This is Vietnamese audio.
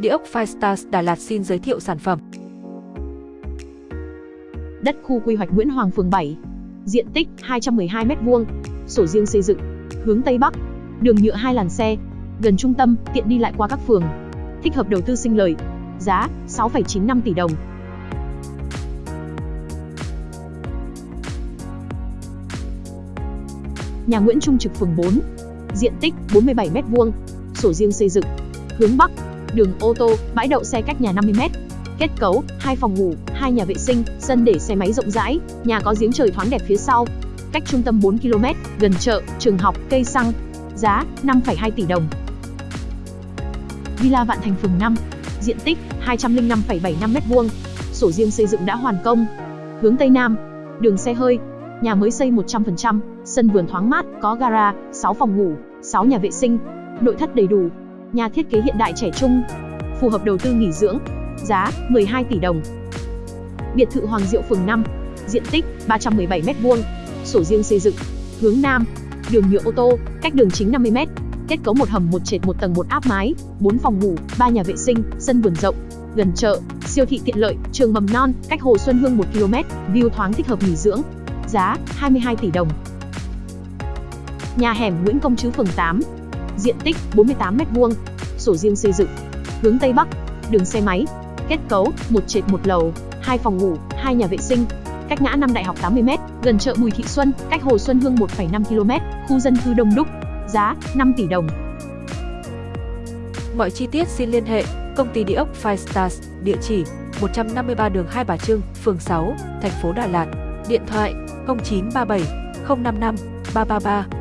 Địa ốc Firestars Đà Lạt xin giới thiệu sản phẩm. Đất khu quy hoạch Nguyễn Hoàng phường 7. Diện tích 212 m2, sổ riêng xây dựng, hướng Tây Bắc, đường nhựa hai làn xe, gần trung tâm, tiện đi lại qua các phường. Thích hợp đầu tư sinh lời. Giá 6,95 tỷ đồng. Nhà Nguyễn Trung Trực phường 4. Diện tích 47 m2, sổ riêng xây dựng, hướng Bắc, đường ô tô, bãi đậu xe cách nhà 50 m. Kết cấu: hai phòng ngủ, hai nhà vệ sinh, sân để xe máy rộng rãi, nhà có giếng trời thoáng đẹp phía sau. Cách trung tâm 4 km, gần chợ, trường học, cây xăng. Giá 5,2 tỷ đồng. Villa Vạn Thành phường 5. Diện tích 205,75 m2. Sổ riêng xây dựng đã hoàn công. Hướng Tây Nam, đường xe hơi. Nhà mới xây 100%, sân vườn thoáng mát, có gara, 6 phòng ngủ, 6 nhà vệ sinh, nội thất đầy đủ. Nhà thiết kế hiện đại trẻ trung, phù hợp đầu tư nghỉ dưỡng. Giá 12 tỷ đồng. Biệt thự Hoàng Diệu phường 5, diện tích 317 m2, sổ riêng xây dựng, hướng Nam, đường nhựa ô tô, cách đường chính 50 m, kết cấu một hầm một trệt một tầng một áp mái, 4 phòng ngủ, 3 nhà vệ sinh, sân vườn rộng, gần chợ, siêu thị tiện lợi, trường mầm non, cách Hồ Xuân Hương 1 km, view thoáng thích hợp nghỉ dưỡng. Giá 22 tỷ đồng. Nhà hẻm Nguyễn Công Trứ phường 8. Diện tích 48 m2, sổ riêng xây dựng, hướng Tây Bắc, đường xe máy, kết cấu một trệt một lầu, hai phòng ngủ, hai nhà vệ sinh, cách ngã năm Đại học 80 m, gần chợ Bùi Thị Xuân, cách Hồ Xuân Hương 1,5 km, khu dân cư đông đúc. Giá 5 tỷ đồng. Mọi chi tiết xin liên hệ công ty địa ốc Firestars, địa chỉ 153 đường Hai Bà Trưng, phường 6, thành phố Đà Lạt. Điện thoại 0937 055 333